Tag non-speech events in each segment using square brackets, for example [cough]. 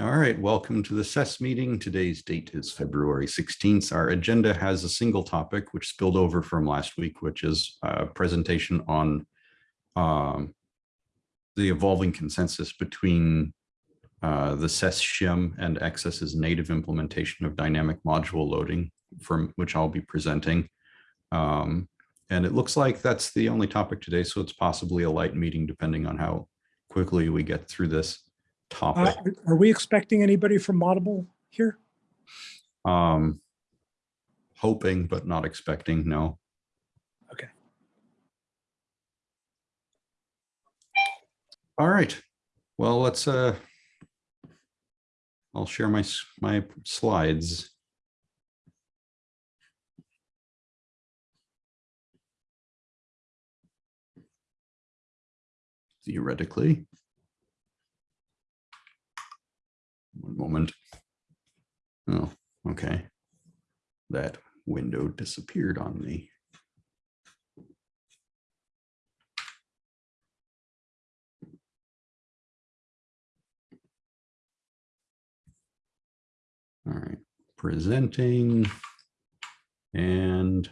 All right, welcome to the SES meeting. Today's date is February 16th. Our agenda has a single topic which spilled over from last week, which is a presentation on um, the evolving consensus between uh, the SES shim and XS's native implementation of dynamic module loading, from which I'll be presenting. Um, and it looks like that's the only topic today, so it's possibly a light meeting depending on how quickly we get through this Uh. Are we expecting anybody from Moddable here? Um, hoping but not expecting, no. Okay. All right. Well, let's uh I'll share my my slides. Theoretically. One moment. Oh, okay. That window disappeared on me. All right, presenting and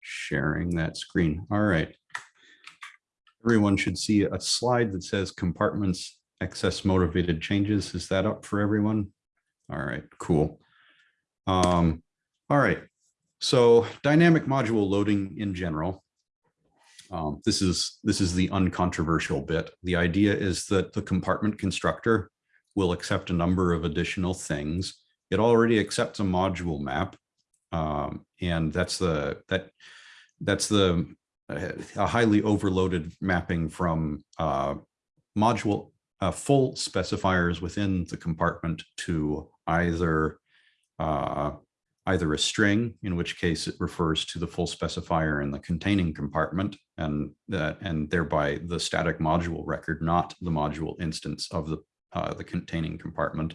sharing that screen. All right. Everyone should see a slide that says compartments XS motivated changes. Is that up for everyone? All right, cool. Um, all right, so dynamic module loading in general. Um, this is this is the uncontroversial bit. The idea is that the compartment constructor will accept a number of additional things. It already accepts a module map, um, and that's the that that's the uh, a highly overloaded mapping from uh, module uh, full specifiers within the compartment to either uh, either a string, in which case it refers to the full specifier in the containing compartment, and that and thereby the static module record, not the module instance of the uh, the containing compartment,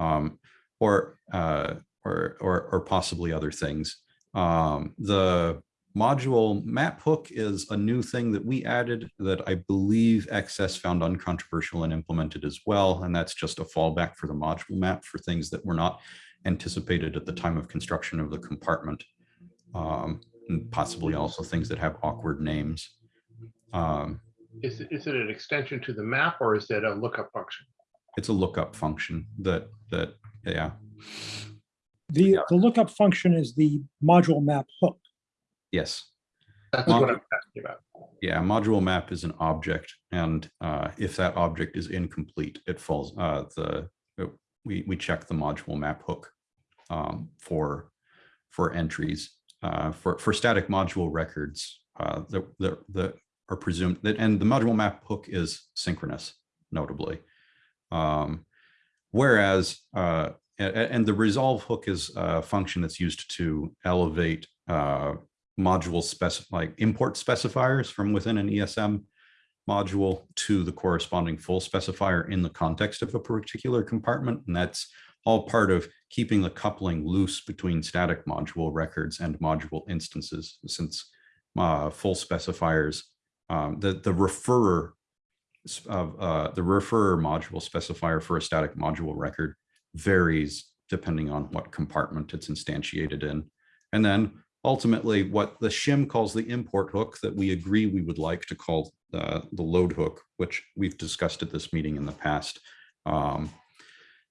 um, or, uh, or or or possibly other things. Um, the module map hook is a new thing that we added that I believe XS found uncontroversial and implemented as well. And that's just a fallback for the module map for things that were not anticipated at the time of construction of the compartment. Um, and possibly also things that have awkward names. Um, Is, it- is it an extension to the map or is it a lookup function? it's a lookup function that, that, yeah, The, the lookup function is the module map hook. Yes. That's Well- what I'm asking about. Yeah, module map is an object, and uh, if that object is incomplete, it falls, uh, the, uh, we, we check the module map hook um, for, for entries. Uh, For, for static module records, uh, the, the, the are presumed, that and the module map hook is synchronous, notably. Um, Whereas, uh, and the resolve hook is a function that's used to elevate uh, module spec like import specifiers from within an ESM module to the corresponding full specifier in the context of a particular compartment. And that's all part of keeping the coupling loose between static module records and module instances, since uh, full specifiers, um, the, the referrer of uh, the referrer module specifier for a static module record varies depending on what compartment it's instantiated in. And then ultimately what the shim calls the import hook that we agree we would like to call uh, the load hook, which we've discussed at this meeting in the past. Um,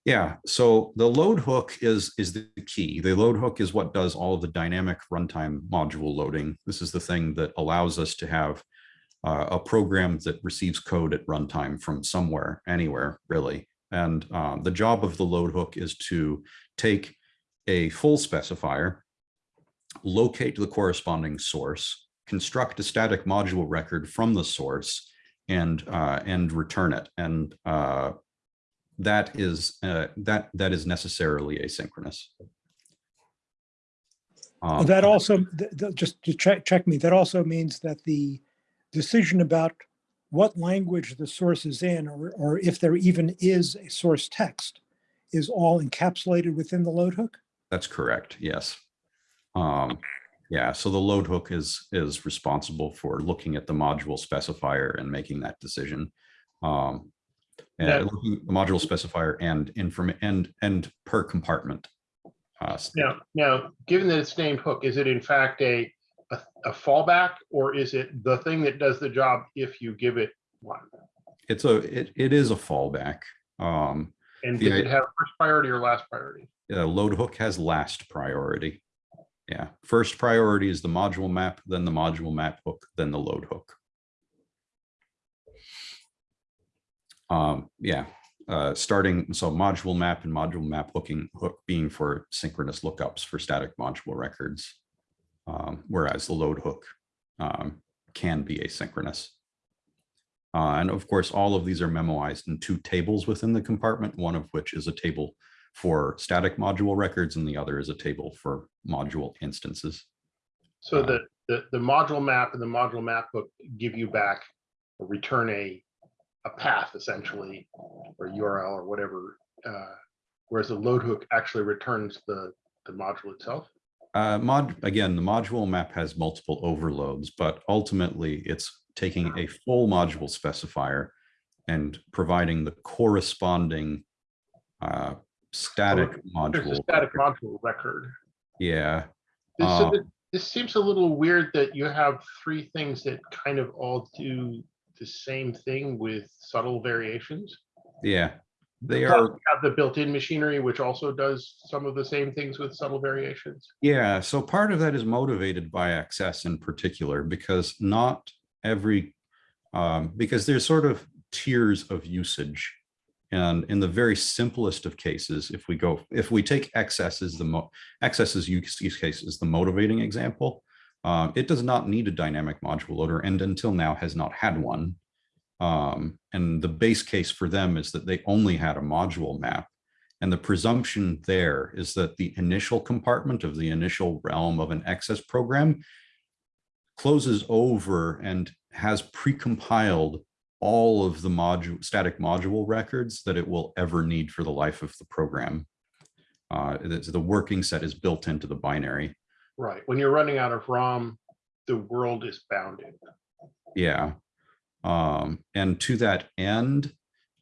yeah, so the load hook is, is the key. The load hook is what does all of the dynamic runtime module loading. This is the thing that allows us to have uh, a program that receives code at runtime from somewhere, anywhere, really. And um, the job of the load hook is to take a full specifier, locate the corresponding source, construct a static module record from the source, and uh, and return it. And uh, that is uh, that that is necessarily asynchronous. Um, That also, th- th- just to check, check me, that also means that the decision about what language the source is in, or, or if there even is a source text, is all encapsulated within the load hook? That's correct, yes. Um, yeah, so the load hook is, is responsible for looking at the module specifier and making that decision. Um, Yeah, Yeah. looking at the module specifier and inform and and per compartment. Uh, Now, now, given that it's named hook, is it in fact a, a, a fallback? Or is it the thing that does the job if you give it one? It's a, it, it is a fallback. Um, And The does it i- have first priority or last priority? uh, load hook has last priority. Yeah, first priority is the module map, then the module map hook, then the load hook. Um, yeah, uh, starting, so module map and module map hooking hook being for synchronous lookups for static module records. Um, whereas the load hook um, can be asynchronous. Uh, and of course, all of these are memoized in two tables within the compartment, one of which is a table for static module records and the other is a table for module instances. So Uh, the, the, the module map and the module map hook give you back or return a, a path essentially, or URL or whatever. uh, Whereas the load hook actually returns the, the module itself. Uh, mod, again, the module map has multiple overloads, but ultimately it's taking a full module specifier and providing the corresponding uh, static There's a module. static record. module record. Yeah, This, so Uh, thi- this seems a little weird that you have three things that kind of all do the same thing with subtle variations. yeah, they Plus, are, Have the built-in machinery, which also does some of the same things with subtle variations. Yeah, so part of that is motivated by XS in particular, because not every, um, because there's sort of tiers of usage. And in the very simplest of cases, if we go, if we take XS as the mo, XS's use use case is the motivating example, um, it does not need a dynamic module loader and until now has not had one. Um, and the base case for them is that they only had a module map. And the presumption there is that the initial compartment of the initial realm of an XS program closes over and has precompiled all of the module static module records that it will ever need for the life of the program. Uh, it's- the working set is built into the binary. Right, when you're running out of ROM, the world is bounded. Yeah. Um, and to that end,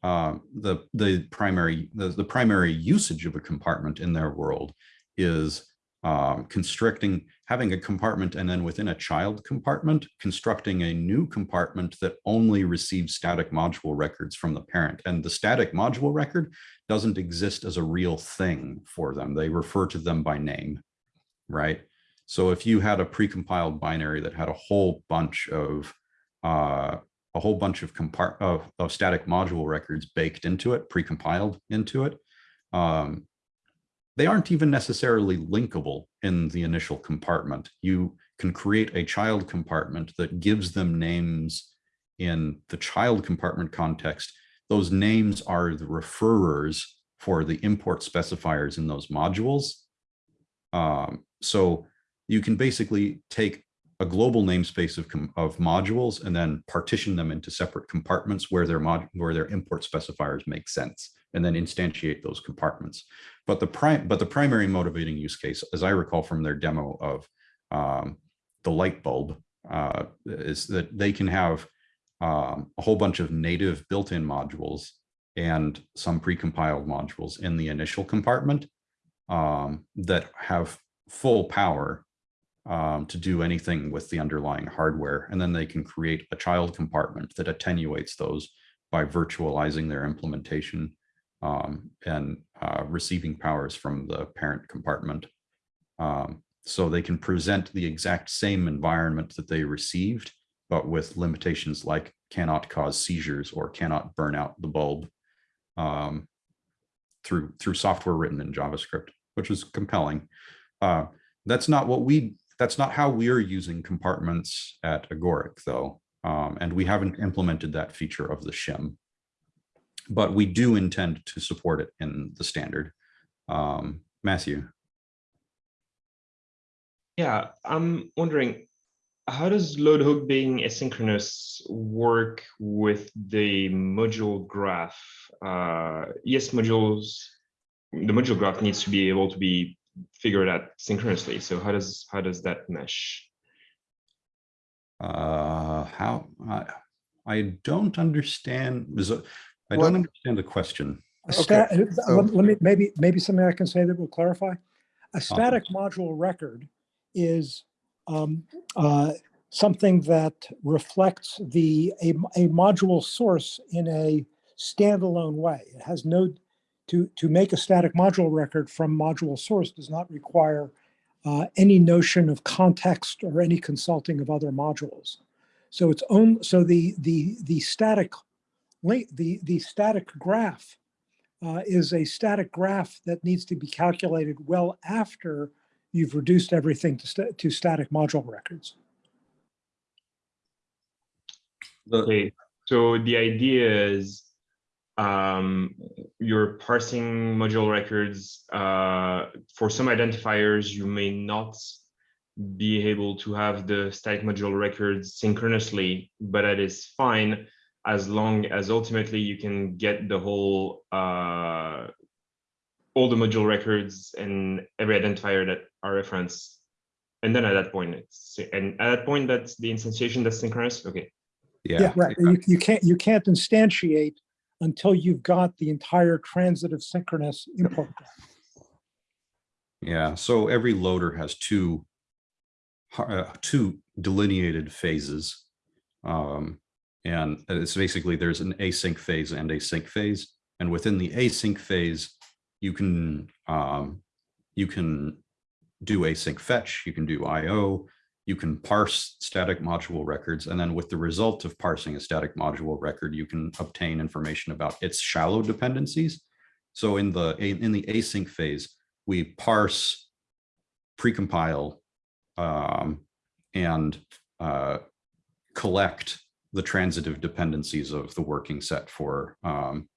um, the, the primary, the, the primary usage of a compartment in their world is um, constricting, having a compartment and then within a child compartment, constructing a new compartment that only receives static module records from the parent. And the static module record doesn't exist as a real thing for them. They refer to them by name, right? So if you had a precompiled binary that had a whole bunch of uh, a whole bunch of compart of, of static module records baked into it, precompiled into it, um, they aren't even necessarily linkable in the initial compartment. You can create a child compartment that gives them names in the child compartment context. Those names are the referrers for the import specifiers in those modules. Um, so you can basically take a global namespace of, of modules and then partition them into separate compartments where their mod where their import specifiers make sense and then instantiate those compartments. But the prime but the primary motivating use case, as I recall from their demo of um, the light bulb, uh, is that they can have um, a whole bunch of native built-in modules and some precompiled modules in the initial compartment um, that have full power um, to do anything with the underlying hardware. And then they can create a child compartment that attenuates those by virtualizing their implementation um, and uh, receiving powers from the parent compartment. Um, so they can present the exact same environment that they received, but with limitations like cannot cause seizures or cannot burn out the bulb um, through through software written in JavaScript, which is compelling. Uh, that's not what we that's not how we're using compartments at Agoric though. Um, and we haven't implemented that feature of the shim. But we do intend to support it in the standard. Um, Matthew. Yeah, I'm wondering, how does load hook being asynchronous work with the module graph? Uh, yes, modules, the module graph needs to be able to be figured out synchronously. So how does how does that mesh? Uh, how I, I don't understand. So I What- don't understand the question. A Okay, so- let let me, maybe, maybe something I can say that will clarify. A static module record is um, uh, something that reflects the, a, a module source in a standalone way. It has no, to, to make a static module record from module source does not require uh, any notion of context or any consulting of other modules. So it's own, so the, the, the static link, the, the static graph uh, is a static graph that needs to be calculated well after you've reduced everything to, sta- to static module records. Okay, so the idea is um, you're parsing module records. Uh, for some identifiers, you may not be able to have the static module records synchronously, but that is fine as long as ultimately you can get the whole uh, all the module records and every identifier that are referenced. And then at that point, it's and at that point, that's the instantiation that's synchronous. Okay. yeah, Right. You, you can't, you can't instantiate until you've got the entire transitive synchronous import. yeah. So every loader has two, uh, two delineated phases. Um, and it's basically, there's an async phase and a sync phase. And within the async phase, you can, um, you can do async fetch, you can do IO, you can parse static module records, and then with the result of parsing a static module record, you can obtain information about its shallow dependencies. So in the in the async phase, we parse, precompile, um, and uh, collect the transitive dependencies of the working set for um,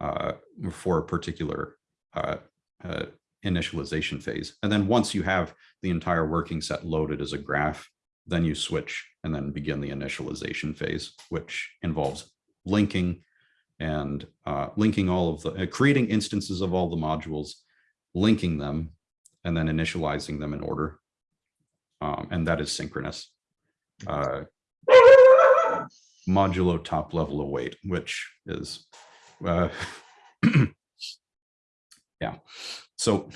uh, for a particular uh, uh, initialization phase. And then once you have the entire working set loaded as a graph, then you switch and then begin the initialization phase, which involves linking and uh, linking all of the, uh, creating instances of all the modules, linking them, and then initializing them in order. Um, and that is synchronous. Uh, modulo top level await, which is, uh, [clears throat] yeah. So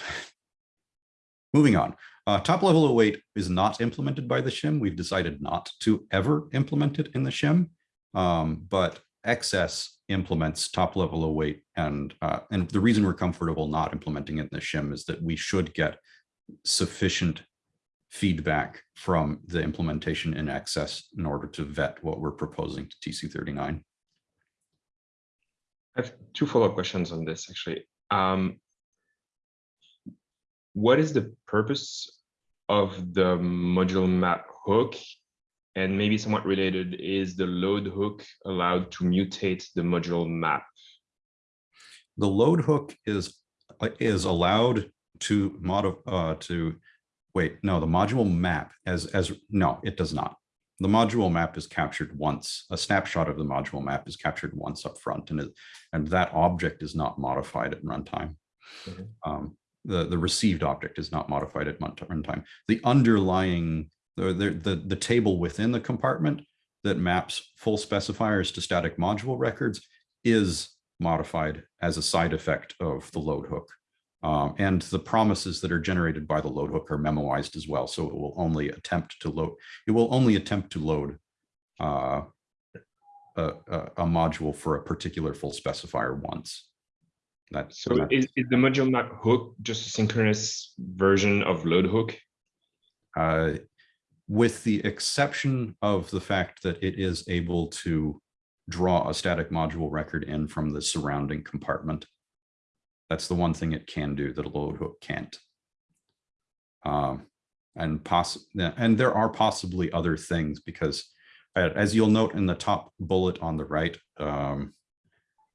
moving on, uh, top level await is not implemented by the shim. We've decided not to ever implement it in the shim. Um, but XS implements top level await and uh, and the reason we're comfortable not implementing it in the shim is that we should get sufficient feedback from the implementation in XS in order to vet what we're proposing to TC39. I have two follow-up questions on this, actually. Um, what is the purpose of the module map hook? And maybe somewhat related, is the load hook allowed to mutate the module map? The load hook is uh, is allowed to mod uh, to wait. No, the module map as as no, it does not. The module map is captured once. A snapshot of the module map is captured once up front, and it, and that object is not modified at runtime. Um, the the received object is not modified at runtime. The underlying the the the table within the compartment that maps full specifiers to static module records is modified as a side effect of the load hook. Um, and the promises that are generated by the load hook are memoized as well. So it will only attempt to load, it will only attempt to load uh, a, a, a module for a particular full specifier once. That's So is, is the module map hook just a synchronous version of load hook? uh, with the exception of the fact that it is able to draw a static module record in from the surrounding compartment. That's the one thing it can do that a load hook can't. Um, and and there are possibly other things because uh, as you'll note in the top bullet on the right, um,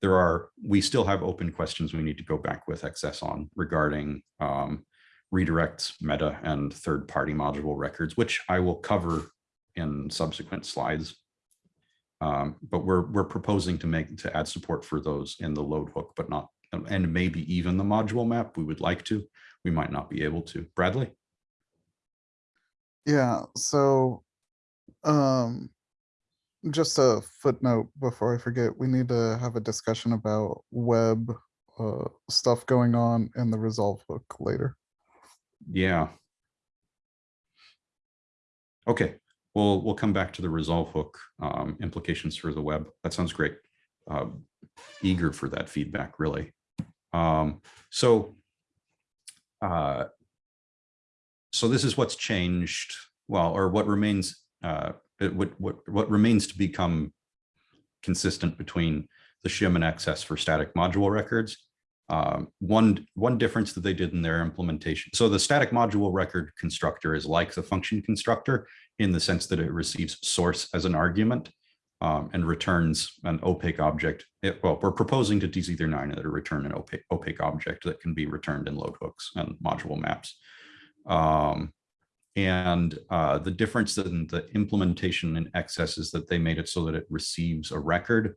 there are, we still have open questions we need to go back with XS on regarding um, redirects, meta, and third-party module records, which I will cover in subsequent slides. Um, but we're we're proposing to make to add support for those in the load hook, but not and maybe even the module map. We would like to. We might not be able to. Bradley. Yeah, so, um, just a footnote before I forget, we need to have a discussion about web uh, stuff going on in the resolve hook later. Yeah. Okay, we'll, we'll come back to the resolve hook um, implications for the web. That sounds great. Um, Eager for that feedback, really. Um, So uh, so this is what's changed, well, or what remains, uh, it what, what, what remains to become consistent between the shim and XS for static module records. Um, one, one difference that they did in their implementation. So the static module record constructor is like the function constructor in the sense that it receives source as an argument um, and returns an opaque object. It, well, we're proposing to TC39 that it return an opaque, opaque object that can be returned in load hooks and module maps. Um, and uh, the difference in the implementation in XS is that they made it so that it receives a record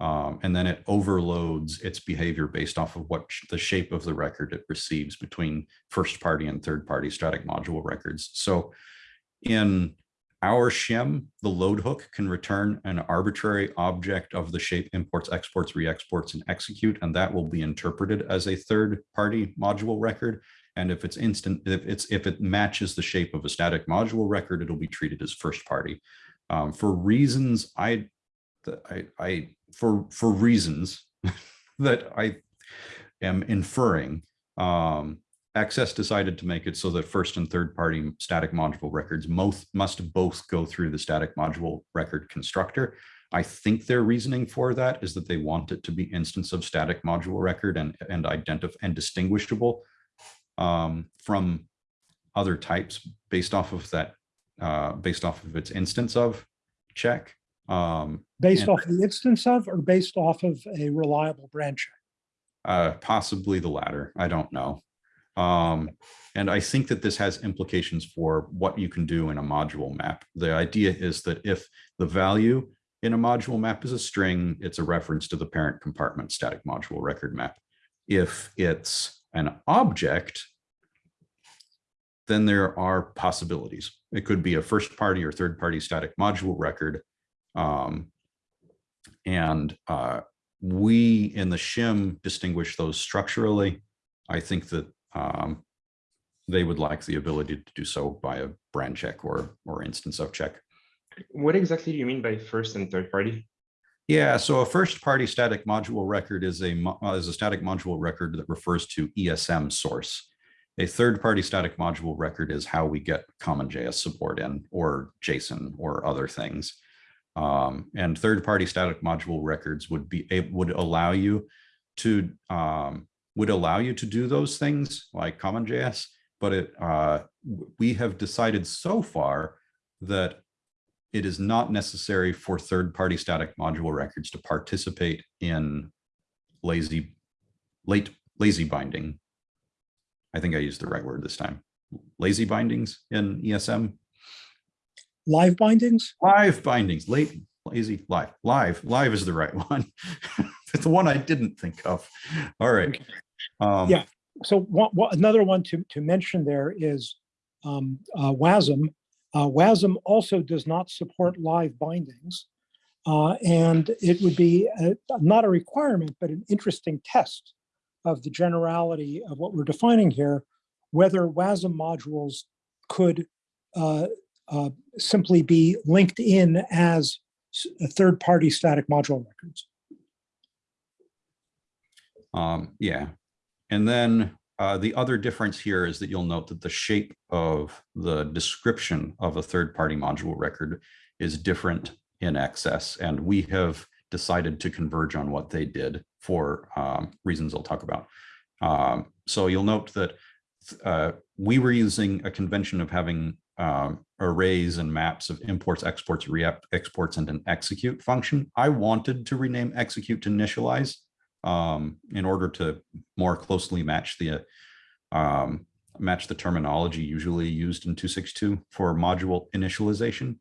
um, and then it overloads its behavior based off of what sh- the shape of the record it receives between first party and third party static module records. So in our shim, the load hook can return an arbitrary object of the shape imports, exports, re-exports, and execute, and that will be interpreted as a third party module record. And if it's instant, if it's if it matches the shape of a static module record, it'll be treated as first party. Um, for reasons I, I, I for for reasons [laughs] that I am inferring, um, XS decided to make it so that first and third party static module records most must both go through the static module record constructor. I think their reasoning for that is that they want it to be instance of static module record and and identify and distinguishable um, from other types based off of that, uh, based off of its instance of check. Um, Based off the instance of, or based off of a reliable branch? uh, possibly the latter. I don't know. Um, and I think that this has implications for what you can do in a module map. The idea is that if the value in a module map is a string, it's a reference to the parent compartment static module record map. If it's an object, then there are possibilities. It could be a first party or third party static module record. Um, and uh, we in the shim distinguish those structurally. I think that um, they would like the ability to do so by a brand check or or instance of check. What exactly do you mean by first and third party? Yeah, so a first party static module record is a uh, is a static module record that refers to ESM source. A third party static module record is how we get common JS support in or JSON or other things. Um, and third party static module records would be would allow you to um, would allow you to do those things like common JS, but it uh, we have decided so far that it is not necessary for third-party static module records to participate in lazy, late, lazy binding. I think I used the right word this time. Lazy bindings in ESM, Live bindings? live bindings, late, lazy, live, live, live is the right [laughs] one. It's [laughs] the one I didn't think of. All right. Um, Yeah. So one, one- another one to, to mention there is um, uh, WASM. Uh, WASM also does not support live bindings. Uh, and it would be a- not a requirement, but an interesting test of the generality of what we're defining here, whether WASM modules could uh, uh, simply be linked in as third-party static module records. Um, yeah. And then uh, the other difference here is that you'll note that the shape of the description of a third-party module record is different in XS, and we have decided to converge on what they did for um, reasons I'll talk about. Um, so you'll note that uh, we were using a convention of having um, arrays and maps of imports, exports, re-exports, and an execute function. I wanted to rename execute to initialize um, in order to more closely match the um, match the terminology usually used in 262 for module initialization.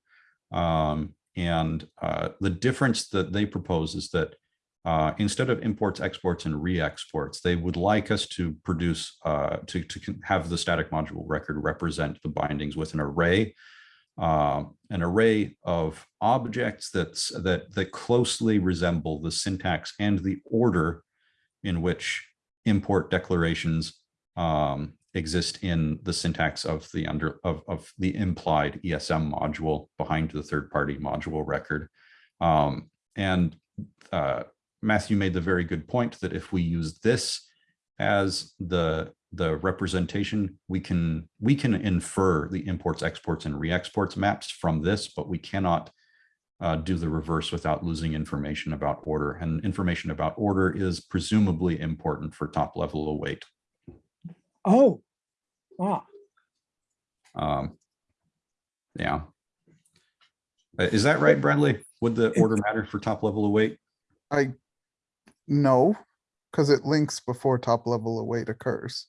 Um, and uh, the difference that they propose is that uh, instead of imports, exports, and re-exports, they would like us to produce, uh, to, to have the static module record represent the bindings with an array uh, an array of objects that's that that closely resemble the syntax and the order in which import declarations um, exist in the syntax of the under of, of the implied ESM module behind the third party module record. Um, and uh, Matthew made the very good point that if we use this as the the representation, we can we can infer the imports, exports, and re-exports maps from this, but we cannot uh, do the reverse without losing information about order. And information about order is presumably important for top level await. Oh, ah, Um, yeah. Uh, Is that right, Bradley? Would the order matter for top level await? I, no, because it links before top level await occurs.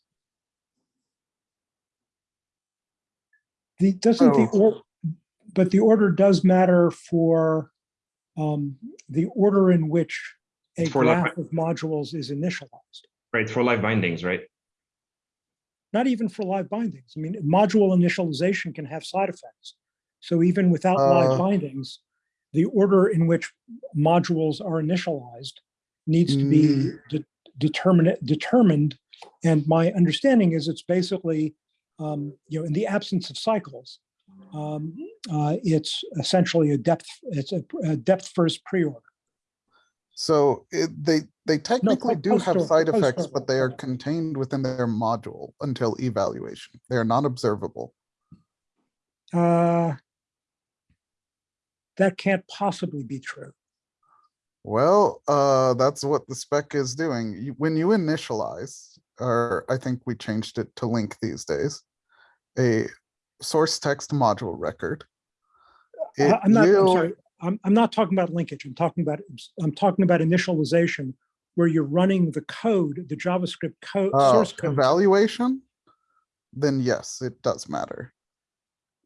The, doesn't the, Oh. or- but the order does matter for um, the order in which a For graph of modules is initialized. Right, for live bindings, right? Not even for live bindings. I mean, module initialization can have side effects. So even without live Uh. bindings, the order in which modules are initialized needs to be Mm. de- determinate, determined. And my understanding is it's basically, um, you know, in the absence of cycles, um, uh, it's essentially a depth, it's a, a depth first pre-order. So it, they, they technically po- do have side effects, but they are contained within their module until evaluation. They are not observable. Uh, that can't possibly be true. Well, uh, that's what the spec is doing. You- When you initialize, or I think we changed it to link these days, a source text module record. It I'm not, I'm sorry, I'm, I'm not talking about linkage. I'm talking about, I'm talking about initialization where you're running the code, the JavaScript code, uh, source code. Evaluation? Then yes, it does matter.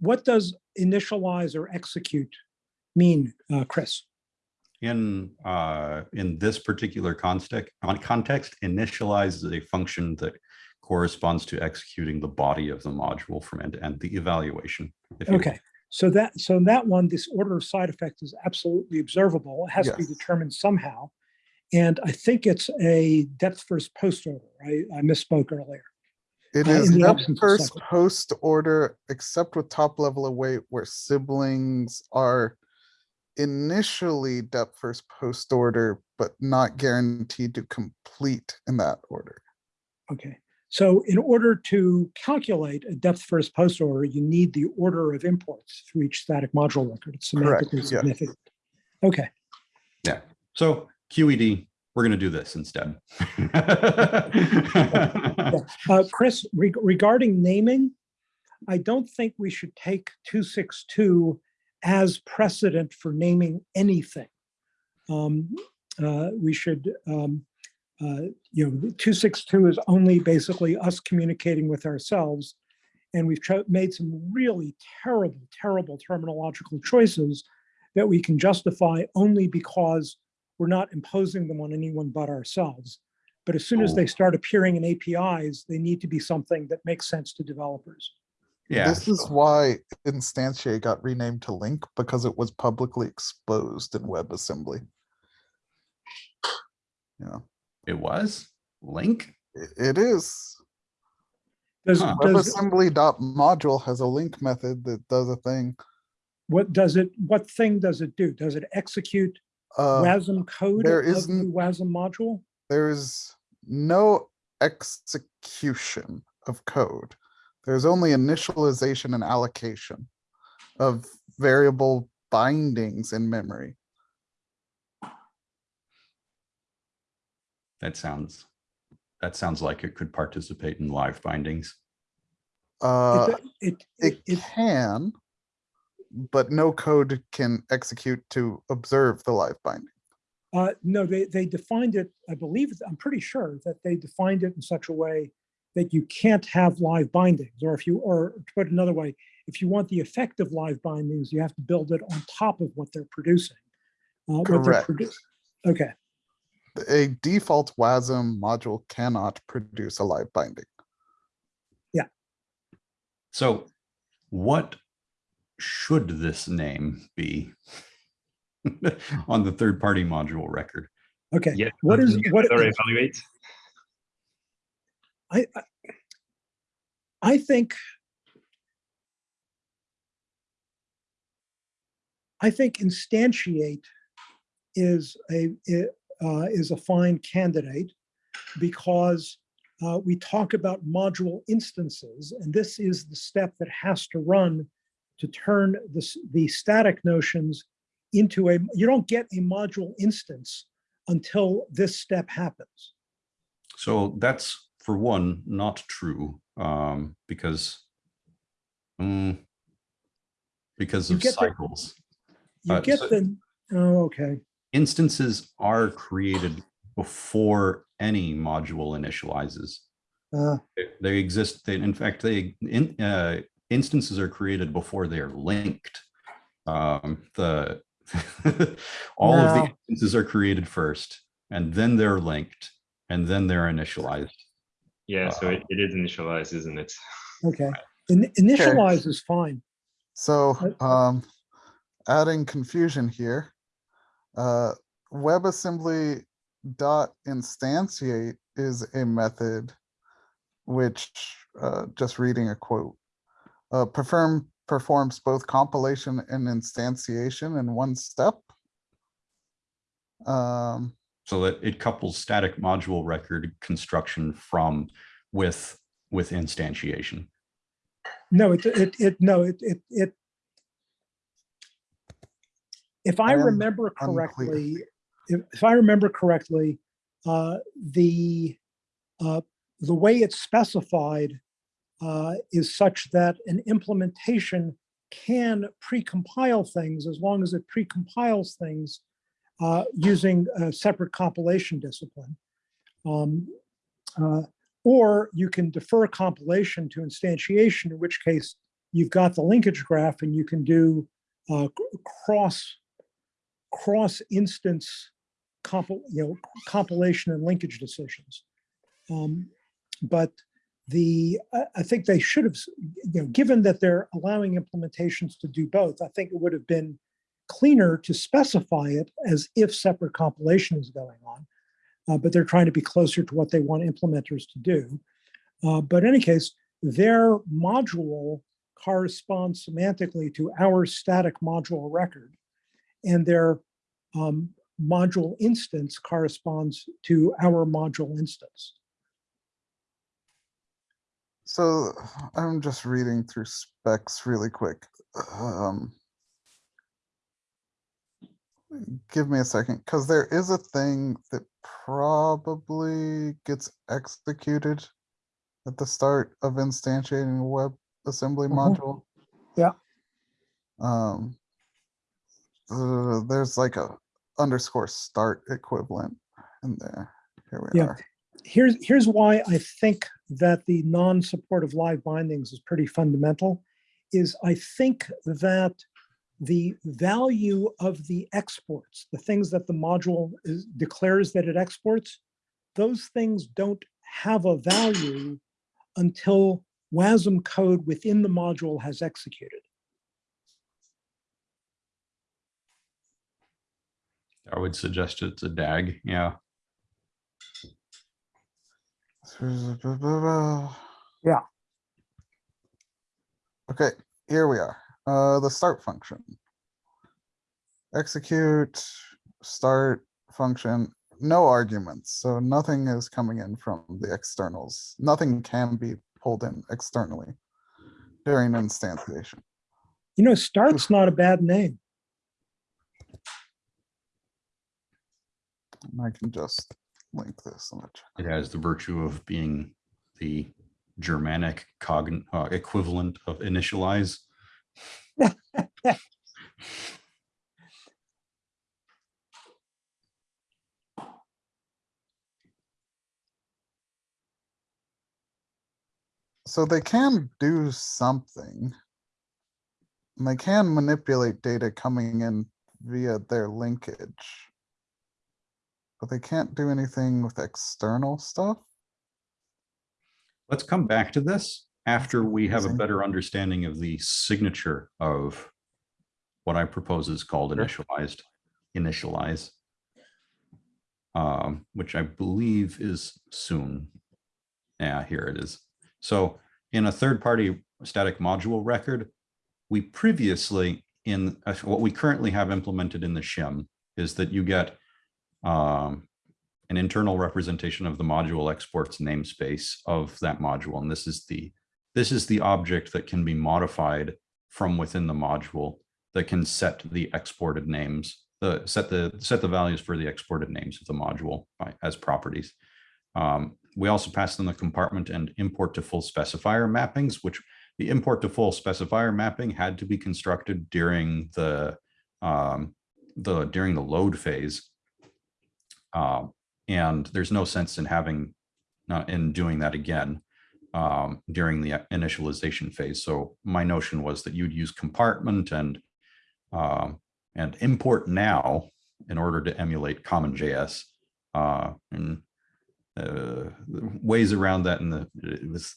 What does initialize or execute mean, uh, Chris? In uh, in this particular context, on context, initialize is a function that corresponds to executing the body of the module from end to end, the evaluation. if you will. Okay, so that, so that one, this order of side effects is absolutely observable. It has to be determined somehow. And I think it's a depth first post order. I, I misspoke earlier. It Uh, is the depth first post order, except with top level await where siblings are initially depth first post order, but not guaranteed to complete in that order. Okay, so in order to calculate a depth first post order, you need the order of imports through each static module record. It's Correct, semantically yes. significant. Okay, Yeah. So QED, we're going to do this instead. [laughs] uh, Chris, reg- regarding naming, I don't think we should take 262 as precedent for naming anything. Um, uh, We should, um, uh, you know, 262 is only basically us communicating with ourselves. And we've made some really terrible, terrible terminological choices that we can justify only because we're not imposing them on anyone but ourselves. But as soon as they Oh. start appearing in APIs, they need to be something that makes sense to developers. Yeah. This is why instantiate got renamed to link because it was publicly exposed in WebAssembly. Yeah, It was link. it is. Does, Huh. does, WebAssembly dot module has a link method that does a thing. what does it, what thing does it do? Does it execute Uh, WASM code there of the isn't- WASM module? there's no execution of code. There's only initialization and allocation of variable bindings in memory. That sounds, that sounds like it could participate in live bindings. Uh, It, it, it it, can, but no code can execute to observe the live binding. uh, no, they, they defined it, I believe, I'm pretty sure that they defined it in such a way that you can't have live bindings, or if you, or to put it another way, if you want the effect of live bindings, you have to build it on top of what they're producing. uh, what they're Correct. produ- Okay, A default WASM module cannot produce a live binding. Yeah. So what, should this name be [laughs] on the third-party module record? Okay, Yet what is, you what, evaluate. I, I- think I think instantiate is a, uh, is a fine candidate because uh, we talk about module instances, and this is the step that has to run to turn this, the static notions into a, you don't get a module instance until this step happens. So that's, for one, not true, um, because mm, because You of get the- cycles. You Uh, get so- the, oh, okay. Instances are created before any module initializes. Uh, They- They exist, they, in fact, they, in, uh, instances are created before they're linked. Um, the, [laughs] all of the instances are created first, and then they're linked, and then they're initialized. Yeah, so Uh, it, it is initialized, isn't it? Okay, In- initialize is fine. So, Uh, um, adding confusion here. Uh, WebAssembly dot instantiate is a method which, uh, just reading a quote, uh, perform, performs both compilation and instantiation in one step. Um, So that it couples static module record construction from with, with instantiation. No, it, it, it, no, it, it, it. If I I remember correctly, if, if I remember correctly, uh, the, uh, the way it's specified uh, is such that an implementation can precompile things as long as it precompiles things uh, using a separate compilation discipline. Um, uh, Or you can defer compilation to instantiation, in which case you've got the linkage graph and you can do uh, cross, cross instance you know, compilation and linkage decisions. Um, But the, I think they should have, you know, given that they're allowing implementations to do both, I think it would have been cleaner to specify it as if separate compilation is going on. Uh, but they're trying to be closer to what they want implementers to do. Uh, but in any case, their module corresponds semantically to our static module record. And their um, module instance corresponds to our module instance. so I'm just reading through specs really quick. Um. Give me a second, because there is a thing that probably gets executed at the start of instantiating a web assembly Mhm. module. Yeah. Um. uh, there's like a underscore start equivalent in there. Here we Yeah. are. Here's, here's why I think that the non-support of live bindings is pretty fundamental, is I think that the value of the exports, the things that the module is, declares that it exports, those things don't have a value until WASM code within the module has executed. I would suggest it's a DAG, yeah. [laughs] Yeah. Okay, here we are. Uh, the start function. Execute, start function, no arguments. So nothing is coming in from the externals. Nothing can be pulled in externally during instantiation. You know, start's not a bad name. And I can just link this. and let you- It has the virtue of being the Germanic cogn, uh, equivalent of initialize. [laughs] So they can do something. They can manipulate data coming in via their linkage. But they can't do anything with external stuff. Let's come back to this after we have a better understanding of the signature of what I propose is called initialized, initialize. Um, which I believe is soon. Yeah, here it is. So in a third-party static module record, we previously in, uh, what we currently have implemented in the shim is that you get um, an internal representation of the module exports namespace of that module. And this is the, this is the object that can be modified from within the module that can set the exported names, the set the set the values for the exported names of the module by, as properties. Um, we also pass them the compartment and import to full specifier mappings, which the import to full specifier mapping had to be constructed during the um, the during the load phase. Um, and there's no sense in having uh, in doing that again um, during the initialization phase. So my notion was that you'd use compartment and um, and import now in order to emulate CommonJS. Uh, and uh, ways around that, and the it was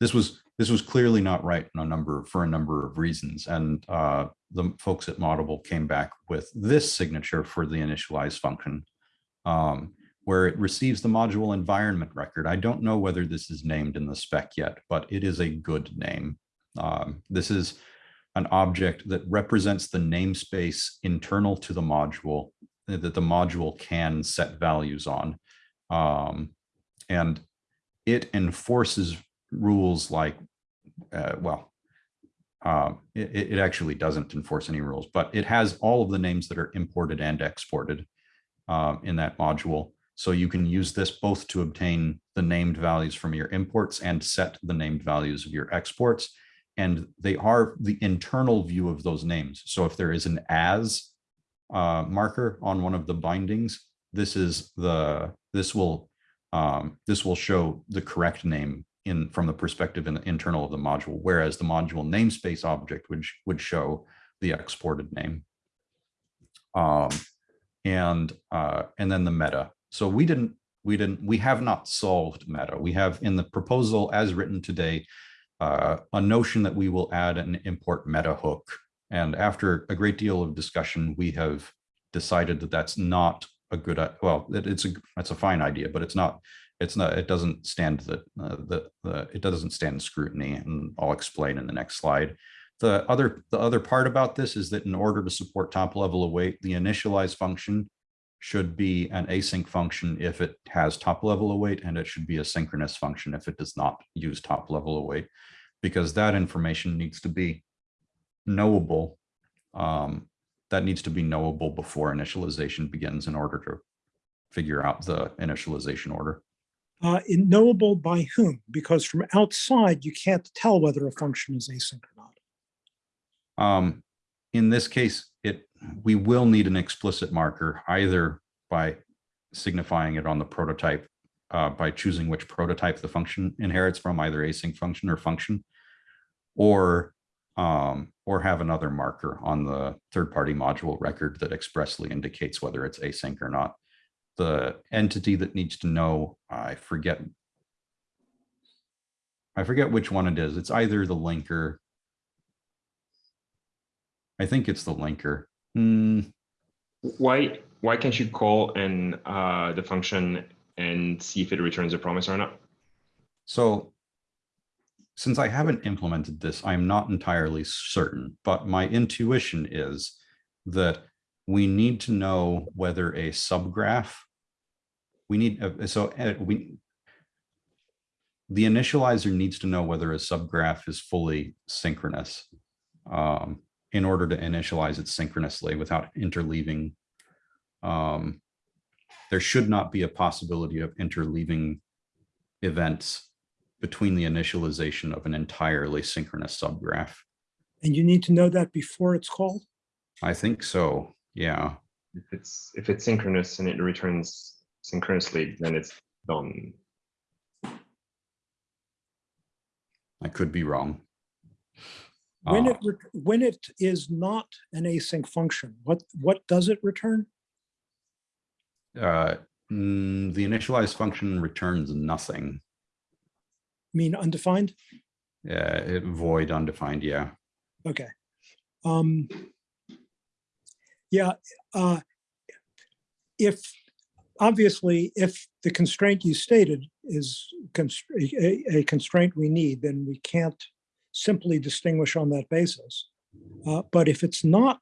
this was this was clearly not right a number for a number of reasons. And uh, the folks at Moddable came back with this signature for the initialize function, um, where it receives the module environment record. I don't know whether this is named in the spec yet, but it is a good name. Um, this is an object that represents the namespace internal to the module that the module can set values on. Um, and it enforces rules like, uh, well, um, it, it actually doesn't enforce any rules, but it has all of the names that are imported and exported um, in that module. So you can use this both to obtain the named values from your imports and set the named values of your exports. And they are the internal view of those names. So if there is an as uh, marker on one of the bindings, this is the, this will, um, this will show the correct name in from the perspective in the internal of the module, whereas the module namespace object would, would show the exported name. Um, and, uh, and then the meta. So we didn't, we didn't, we have not solved meta. We have in the proposal as written today, uh, a notion that we will add an import meta hook. And after a great deal of discussion, we have decided that that's not a good, well, it's a, that's a fine idea, but it's not, it's not, it doesn't stand the, uh, the, the, it doesn't stand scrutiny and I'll explain in the next slide. The other, the other part about this is that in order to support top level await, the initialize function should be an async function if it has top level await, and it should be a synchronous function if it does not use top level await, because that information needs to be knowable. Um, that needs to be knowable before initialization begins in order to figure out the initialization order. Uh, in knowable by whom? Because from outside, you can't tell whether a function is async or not. Um, in this case, it, we will need an explicit marker either by signifying it on the prototype, uh, by choosing which prototype the function inherits from, either async function or function, or, um, or have another marker on the third-party module record that expressly indicates whether it's async or not. The entity that needs to know, I forget. I forget which one it is. It's either the linker I think it's the linker. Hmm, Why why can't you call and uh, the function and see if it returns a promise or not? so since I haven't implemented this, I'm not entirely certain, but my intuition is that we need to know whether a subgraph, we need, uh, so uh, we, the initializer needs to know whether a subgraph is fully synchronous um, in order to initialize it synchronously without interleaving. Um, there should not be a possibility of interleaving events between the initialization of an entirely synchronous subgraph. And you need to know that before it's called? I think so, yeah. If it's if it's synchronous and it returns synchronously, then it's done. I could be wrong. When Uh, it, when it is not an async function, what, what does it return? uh, mm, The initialize function returns nothing. Mean undefined? Yeah, it void undefined, yeah. Okay. Um, yeah, uh, if, obviously, if the constraint you stated is const- a, a constraint we need, then we can't simply distinguish on that basis. Uh, but if it's not,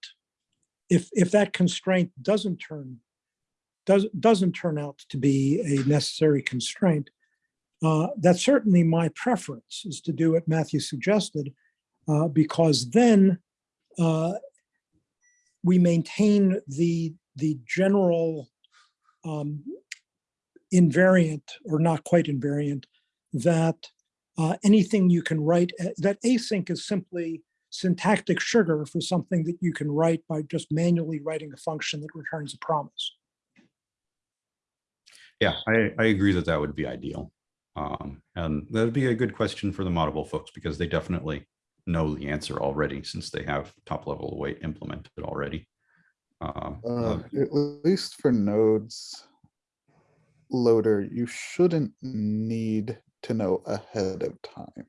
if, if that constraint doesn't turn, does, doesn't turn out to be a necessary constraint, uh, that's certainly my preference is to do what Matthew suggested, uh, because then uh, we maintain the the general um, invariant or not quite invariant that uh, anything you can write uh, that async is simply syntactic sugar for something that you can write by just manually writing a function that returns a promise. Yeah, I, I agree that that would be ideal. Um, and that'd be a good question for the Moddable folks because they definitely know the answer already since they have top level await implemented already. Um, Uh, uh, at least for nodes loader, you shouldn't need to know ahead of time.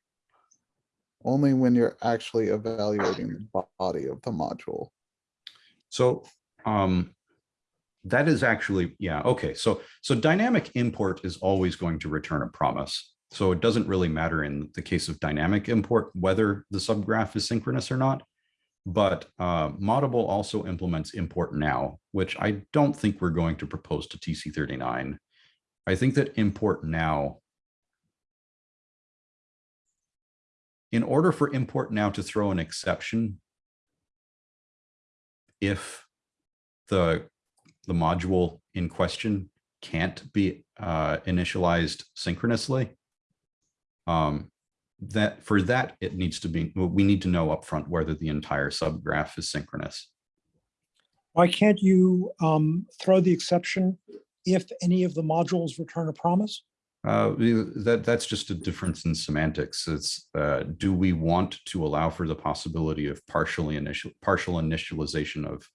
Only when you're actually evaluating the body of the module. So um, that is actually, yeah, okay. So so dynamic import is always going to return a promise. So it doesn't really matter in the case of dynamic import whether the subgraph is synchronous or not. But uh, Moddable also implements import now, which I don't think we're going to propose to TC39. I think that import now in order for import now to throw an exception, if the the module in question can't be uh, initialized synchronously, um, that for that it needs to be we need to know upfront whether the entire subgraph is synchronous. Why can't you um, throw the exception if any of the modules return a promise? Uh, that that's just a difference in semantics. It's uh, do we want to allow for the possibility of partially initial partial initialization of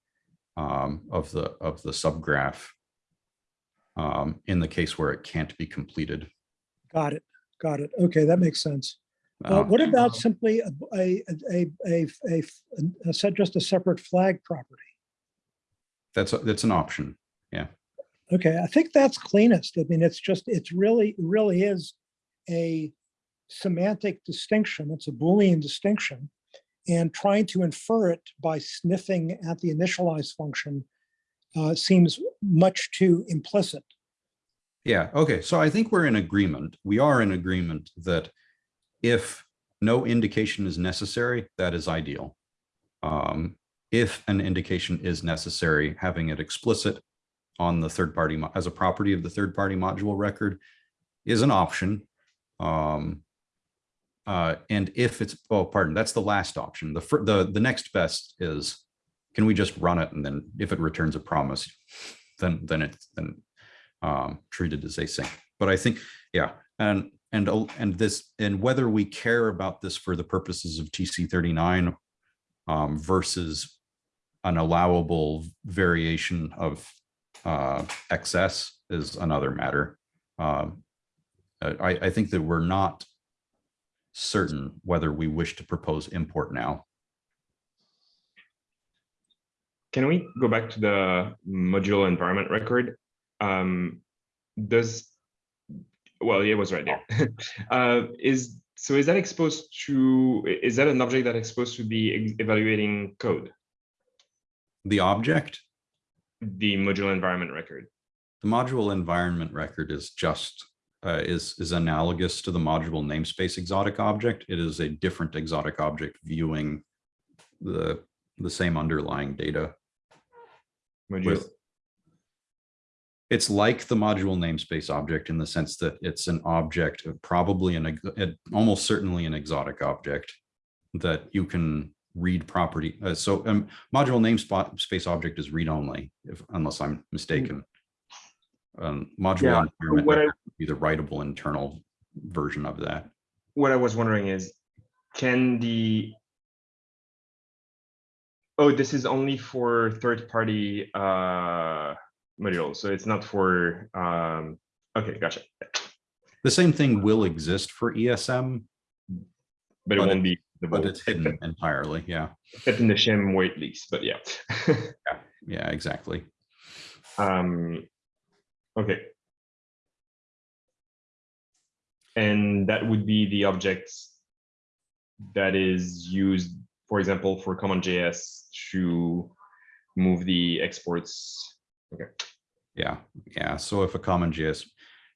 um, of the of the subgraph um, in the case where it can't be completed. Got it. Got it. Okay, that makes sense. Uh, Uh, what about simply a, a, a, a, a, a, set just a separate flag property? that's a- that's an option. Okay, I think that's cleanest. I mean, it's just, it's really, really is a semantic distinction. It's a Boolean distinction. And trying to infer it by sniffing at the initialize function uh, seems much too implicit. Yeah, okay, so I think we're in agreement. We are in agreement that if no indication is necessary, that is ideal. Um, if an indication is necessary, having it explicit on the third party as a property of the third party module record is an option. Um, uh, and if it's, oh, pardon, that's the last option. The, the, the next best is, can we just run it? And then if it returns a promise, then, then it's, then um, treated as async. But I think, yeah, and and uh, and this and whether we care about this for the purposes of TC thirty nine um, versus an allowable variation of uh, XS is another matter. Um, I, I think that we're not certain whether we wish to propose import now. Can we go back to the module environment record? Um, does, well, yeah, it was right there. [laughs] Uh, is, so is that exposed to, is that an object that exposed to be evaluating code, The object, the module environment record? the module environment record is just uh, is is analogous to the module namespace exotic object. It is a different exotic object viewing the the same underlying data. Module, with it's like the module namespace object in the sense that it's an object, probably an, almost certainly an exotic object that you can read property. Uh, so um, module namespace space object is read only, if unless I'm mistaken. Um, module Yeah, environment what I- would be the writable internal version of that. what I was wondering is, can the Oh, this is only for third-party uh modules, so it's not for um, okay, gotcha. The same thing will exist for ESM. but it won't be the But it's hidden entirely. Yeah. except in the shim where it leaks, but [laughs] yeah. Yeah, exactly. Um, okay. And that would be the objects that is used, for example, for CommonJS to move the exports. Okay. Yeah, yeah. So if a common JS,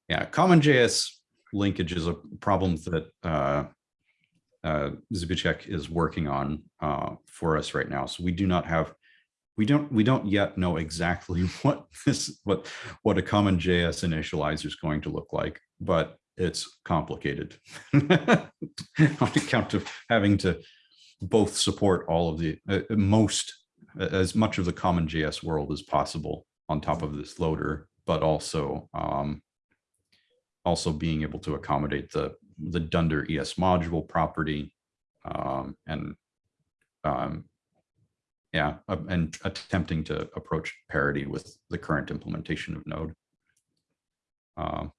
yeah, common JS linkage is a problem that uh, uh, Zbigniew is working on uh, for us right now. So we do not have, we don't, we don't yet know exactly [laughs] what this, what, what a common JS initializer is going to look like, but it's complicated [laughs] on account of having to both support all of the uh, most as much of the common JS world as possible on top of this loader, but also um, also being able to accommodate the the Dunder ES module property um, and um, yeah, uh, and attempting to approach parity with the current implementation of Node. Um,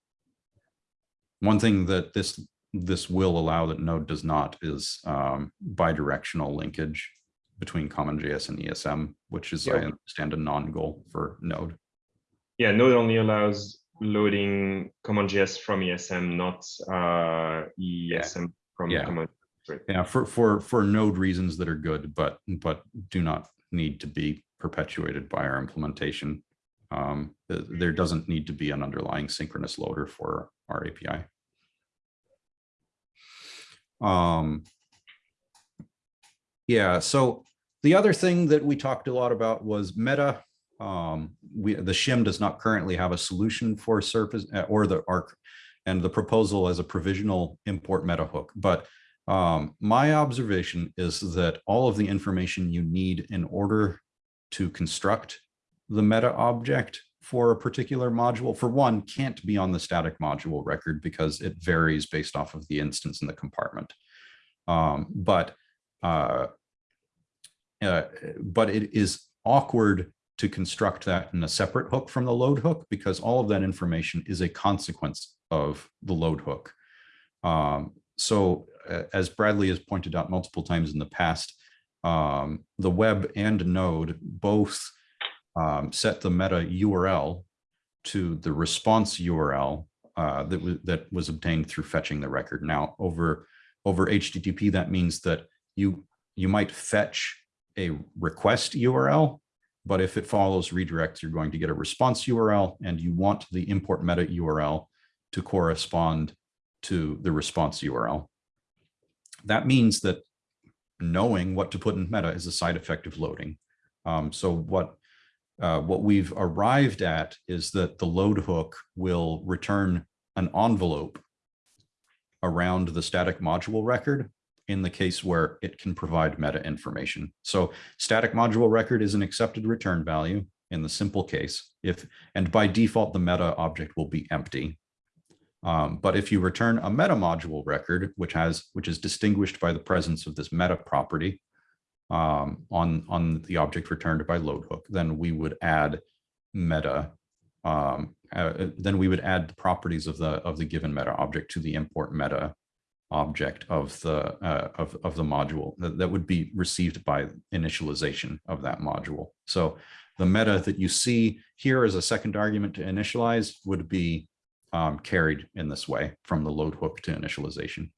one thing that this this will allow that Node does not is um, bidirectional linkage between CommonJS and ESM, which is, I understand, a non-goal for Node. Yeah, Node only allows loading CommonJS from ESM, not uh, ESM from Yeah. Common. Yeah, for for for Node reasons that are good, but but do not need to be perpetuated by our implementation. Um, there doesn't need to be an underlying synchronous loader for our API. Um, yeah, so the other thing that we talked a lot about was Meta. Um, we, the shim does not currently have a solution for surface uh, or the arc and the proposal as a provisional import meta hook. But um, my observation is that all of the information you need in order to construct the meta object for a particular module, for one, can't be on the static module record because it varies based off of the instance in the compartment. Um, but uh, uh, but it is awkward to construct that in a separate hook from the load hook because all of that information is a consequence of the load hook. Um, so uh, as Bradley has pointed out multiple times in the past, um, the web and node both um, set the meta URL to the response URL uh, that, was that was obtained through fetching the record. Now over, over HTTP, that means that you, you might fetch a request URL, but if it follows redirects, you're going to get a response URL and you want the import meta URL to correspond to the response URL. That means that knowing what to put in meta is a side effect of loading. Um, so what, uh, what we've arrived at is that the load hook will return an envelope around the static module record in the case where it can provide meta information. So static module record is an accepted return value in the simple case if, and by default, the meta object will be empty. Um, but if you return a meta module record, which has, which is distinguished by the presence of this meta property um, on, on the object returned by load hook, then we would add meta um, uh, then we would add the properties of the of the given meta object to the import meta object of the uh, of, of the module that, that would be received by initialization of that module. So the meta that you see here as a second argument to initialize would be um, carried in this way from the load hook to initialization.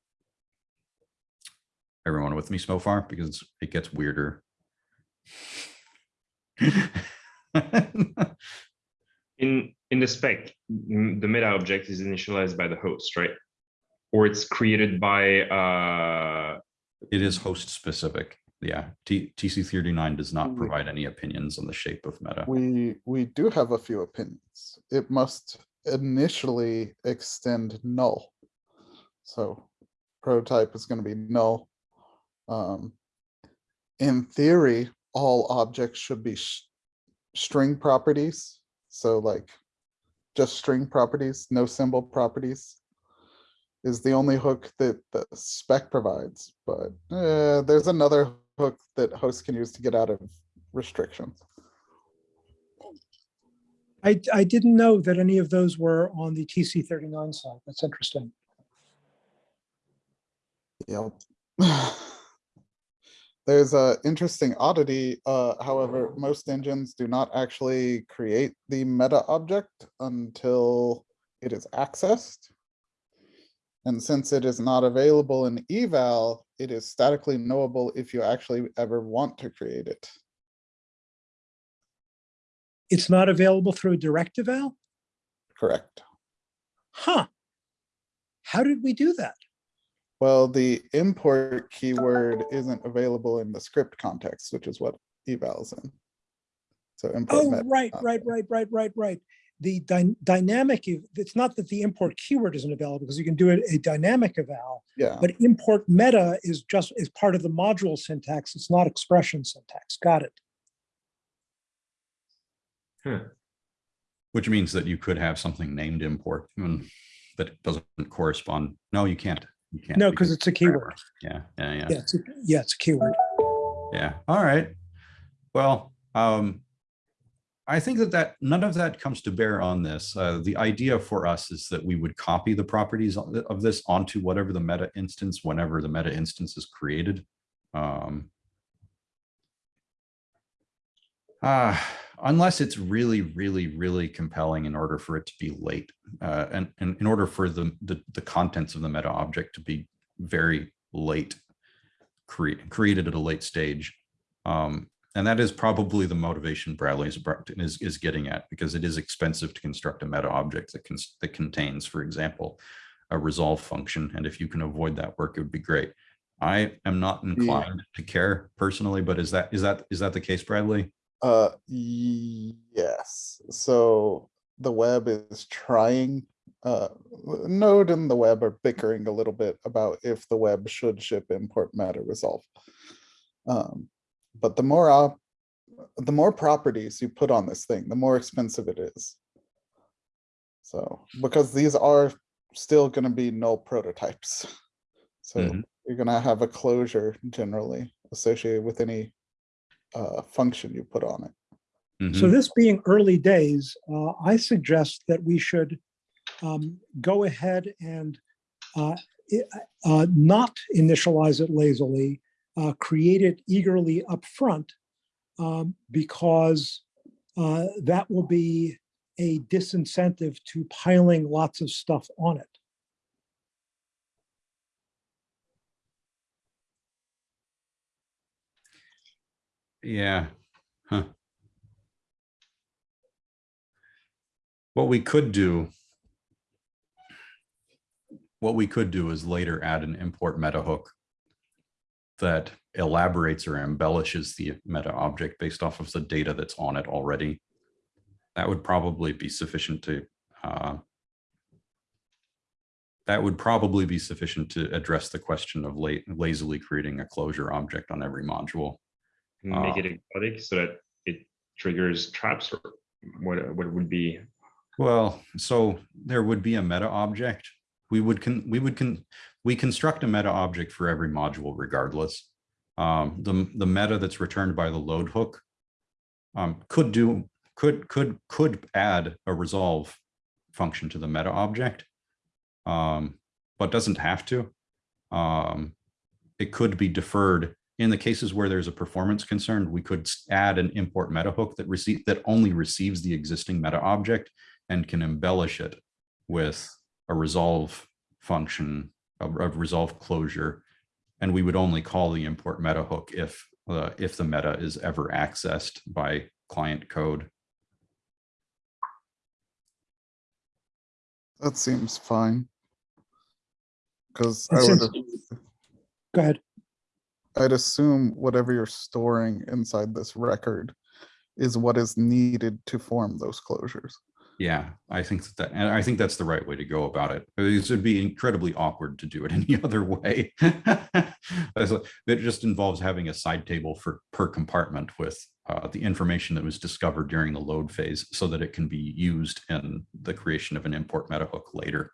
Everyone with me so far? Because it gets weirder. [laughs] In in the spec, the meta object is initialized by the host, right? Or it's created by uh It is host specific. Yeah, T TC39 does not We- provide any opinions on the shape of meta. We, we do have a few opinions. It must initially extend null. So prototype is gonna be null. Um, in theory, all objects should be sh- string properties. So like just string properties, no symbol properties is the only hook that the spec provides, but uh, there's another hook that hosts can use to get out of restrictions. I, I didn't know that any of those were on the TC39 side. That's interesting. Yep. [sighs] There's a interesting oddity, uh, however, most engines do not actually create the meta object until it is accessed. And since it is not available in eval, it is statically knowable if you actually ever want to create it. It's not available through a direct eval? Correct. Huh. How did we do that? Well, the import keyword isn't available in the script context, which is what eval is in. So import Oh, right, right, right, right, right, right. The dy- dynamic, it's not that the import keyword isn't available because you can do it a dynamic eval, Yeah, but import meta is just, is part of the module syntax. It's not expression syntax. Got it. Huh. Which means that you could have something named import that doesn't correspond. No, you can't. You can't. No, because it's a keyword. Yeah, yeah, yeah. Yeah, it's a, yeah, it's a keyword. Yeah, all right. Well, um, I think that that, none of that comes to bear on this. Uh, the idea for us is that we would copy the properties of this onto whatever the meta instance, whenever the meta instance is created. Um, uh, unless it's really, really, really compelling in order for it to be late. Uh, and, and in order for the, the, the contents of the meta object to be very late create, created at a late stage. Um, and that is probably the motivation Bradley is, is, is getting at because it is expensive to construct a meta object that, can, that contains, for example, a resolve function. And if you can avoid that work, it would be great. I am not inclined to care personally, but is that is that is that the case, Bradley? uh, yes, so the web is trying, uh, Node and the web are bickering a little bit about if the web should ship import meta resolve. Um, but the more op, the more properties you put on this thing, the more expensive it is. So, because these are still gonna be null prototypes. [laughs] So Mhm. you're gonna have a closure generally associated with any uh, function you put on it. So Mhm. this being early days, uh, I suggest that we should um, go ahead and uh, uh, not initialize it lazily, uh, create it eagerly upfront, um, because uh, that will be a disincentive to piling lots of stuff on it. Yeah. Huh. What we could do. What we could do is later add an import meta hook. That elaborates or embellishes the meta object based off of the data that's on it already. That would probably be sufficient to. uh, That would probably be sufficient to address the question of late lazily creating a closure object on every module. Make Ah. it exotic so that it triggers traps or what, what would be, Well, so there would be a meta object. We would con, we would con, we construct a meta object for every module regardless. Um, the, the meta that's returned by the load hook um, could do, could, could, could add a resolve function to the meta object. Um, but doesn't have to. Um, it could be deferred in the cases where there's a performance concern, we could add an import meta hook that receive, that only receives the existing meta object and can embellish it with a resolve function, a, a resolve closure. And we would only call the import meta hook if, uh, if the meta is ever accessed by client code. That seems fine. Cause I would, since- Go ahead. I'd assume whatever you're storing inside this record is what is needed to form those closures. Yeah, I think that, that- and I think that's the right way to go about it. It would be incredibly awkward to do it [laughs] any other way. [laughs] It just involves having a side table for per compartment with uh, the information that was discovered during the load phase so that it can be used in the creation of an import meta hook later,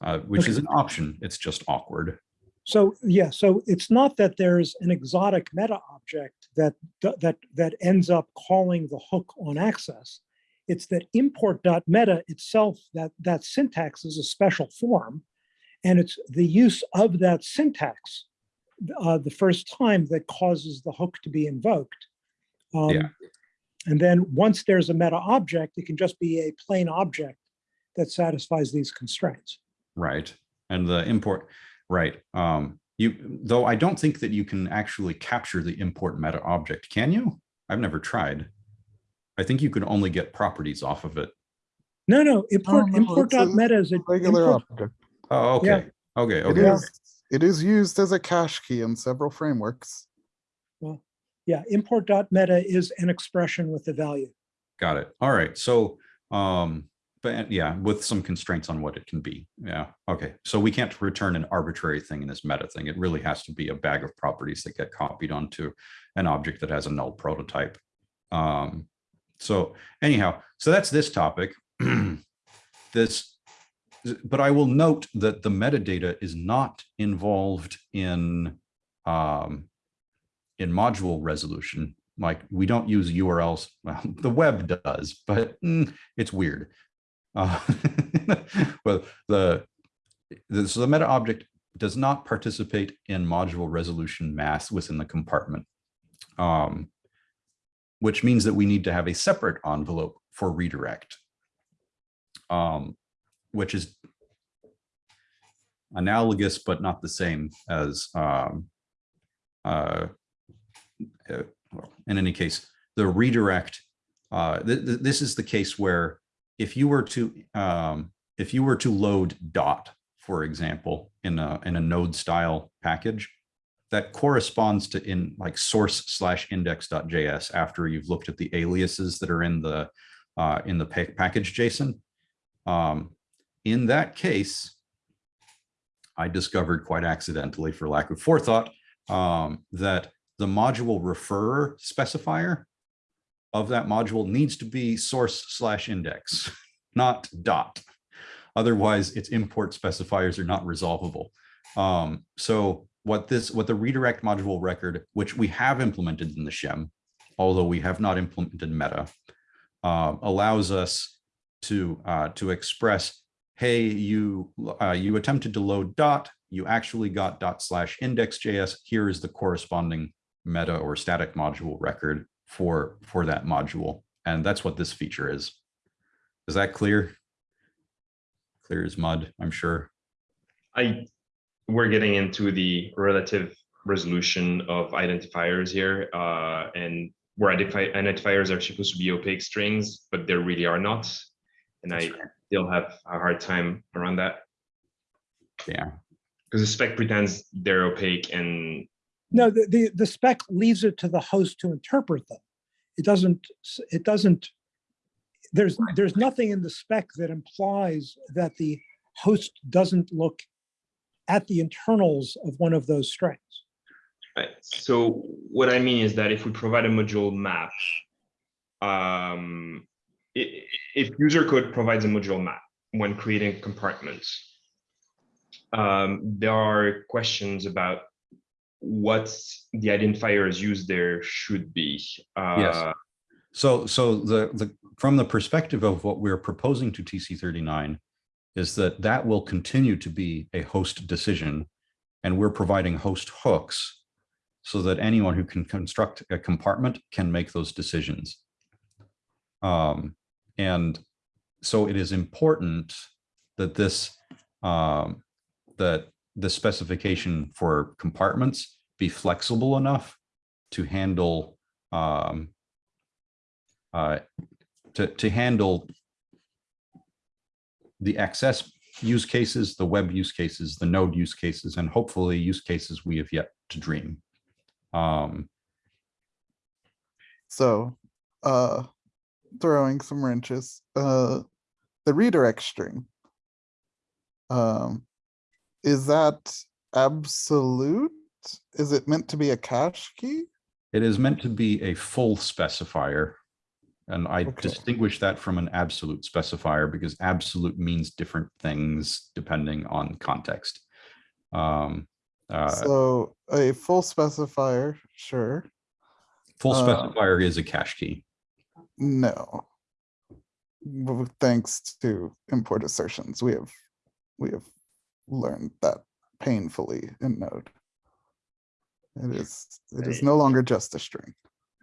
uh, which is an option. It's just awkward. So, yeah, so it's not that there's an exotic meta object that, that, that ends up calling the hook on access. It's that import.meta itself, that, that syntax is a special form. And it's the use of that syntax uh, the first time that causes the hook to be invoked. Um, Yeah. And then once there's a meta object, it can just be a plain object that satisfies these constraints. Right. And the import, right. Um, you, though I don't think that you can actually capture the import meta object, can you? I've never tried. I think you can only get properties off of it. No, no, import, no, import it's dot meta is a. Regular import- object. Oh, Yeah. okay. Okay, It okay. is, it is used as a cache key in several frameworks. Well, Yeah, import dot meta is an expression with a value. Got it. All right. So, um, but yeah, with some constraints on what it can be. Yeah. Okay. So we can't return an arbitrary thing in this meta thing. It really has to be a bag of properties that get copied onto an object that has a null prototype. Um, so anyhow, so that's this topic. [clears throat] This, but I will note that the metadata is not involved in, um, in module resolution. Like we don't use URLs. Well, [laughs] the web does, but mm, it's weird. Uh, [laughs] well, the, the so the meta object does not participate in module resolution math within the compartment, um, which means that we need to have a separate envelope for redirect, um, which is analogous but not the same as um, uh, uh, in any case, the redirect, uh, th- th- this is the case where if you were to, um, if you were to load dot, for example, in a, in a node style package, that corresponds to in like source slash index.js after you've looked at the aliases that are in the, uh, in the pa- package JSON. Um, in that case, I discovered quite accidentally for lack of forethought, um, that the module referrer specifier of that module needs to be source slash index, [laughs] not dot. Otherwise, its import specifiers are not resolvable. Um, so what this, what the redirect module record, which we have implemented in the shim, although we have not implemented meta, uh, allows us to uh, to express, hey, you uh, you attempted to load dot, you actually got dot slash index.js. Here is the corresponding meta or static module record for for that module, and that's what this feature is. Is that clear? Clear as mud, I'm sure. I, we're getting into the relative resolution of identifiers here, uh, and where identifi- identifiers are supposed to be opaque strings, but they really are not. And I still have a hard time around that, Yeah, because the spec pretends they're opaque and No, the, the, the spec leaves it to the host to interpret them. It doesn't, it doesn't, there's, there's nothing in the spec that implies that the host doesn't look at the internals of one of those strings. Right, so what I mean is that if we provide a module map, um, if user code provides a module map when creating compartments, um, there are questions about what the identifiers used there should be. Uh, so so the the from the perspective of what we're proposing to TC39 is that that will continue to be a host decision, and we're providing host hooks so that anyone who can construct a compartment can make those decisions. Um, and so it is important that this, um, that the specification for compartments be flexible enough to handle, um, uh, to, to handle the XS use cases, the web use cases, the node use cases, and hopefully use cases we have yet to dream. Um, So, uh, throwing some wrenches, uh, the redirect string. Um, is that absolute? Is it meant to be a cache key? It is meant to be a full specifier. And I Okay. distinguish that from an absolute specifier because absolute means different things depending on context. Um, uh, So a full specifier, sure, full uh, specifier is a cache key. no. Thanks to import assertions, we have, we have learned that painfully in Node. It is, it is no longer just a string.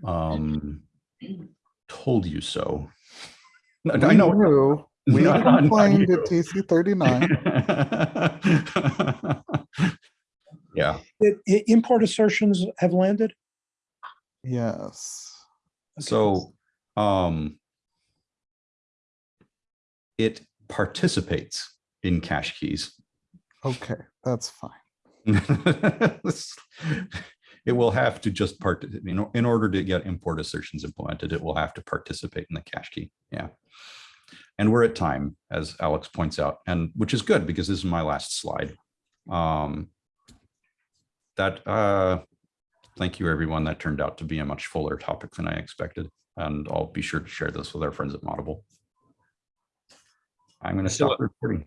Um, [clears throat] told you so. No, We I know. knew- We Not- not complained you. at TC thirty-nine. [laughs] Yeah, Did i- import assertions have landed? Yes. Okay. so, um, it participates in cache keys. Okay, that's fine. [laughs] It will have to just part, you know, in order to get import assertions implemented, it will have to participate in the cache key. Yeah. And we're at time, as Alex points out, and which is good because this is my last slide. Um, that, uh, thank you, everyone. That turned out to be a much fuller topic than I expected. And I'll be sure to share this with our friends at Moddable. I'm going to stop recording.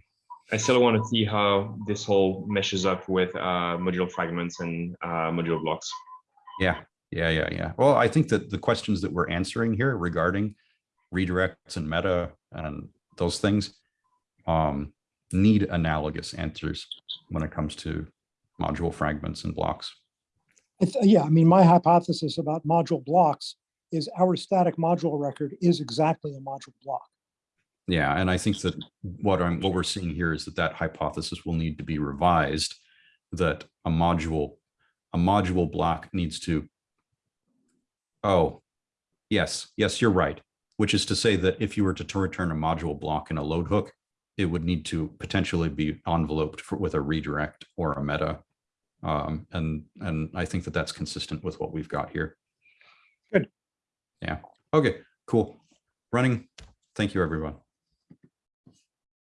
I still want to see how this whole meshes up with uh, module fragments and uh, module blocks. Yeah, yeah, yeah, yeah. Well, I think that the questions that we're answering here regarding redirects and meta and those things um, need analogous answers when it comes to module fragments and blocks. I Yeah, I mean, my hypothesis about module blocks is our static module record is exactly a module block. Yeah, and I think that what I'm what we're seeing here is that that hypothesis will need to be revised. That a module, a module block needs to. Oh, yes, yes, you're right. Which is to say that if you were to return a module block in a load hook, it would need to potentially be enveloped for, with a redirect or a meta. Um, and and I think that that's consistent with what we've got here. Good. Yeah. Okay. Cool. Running. Thank you, everyone.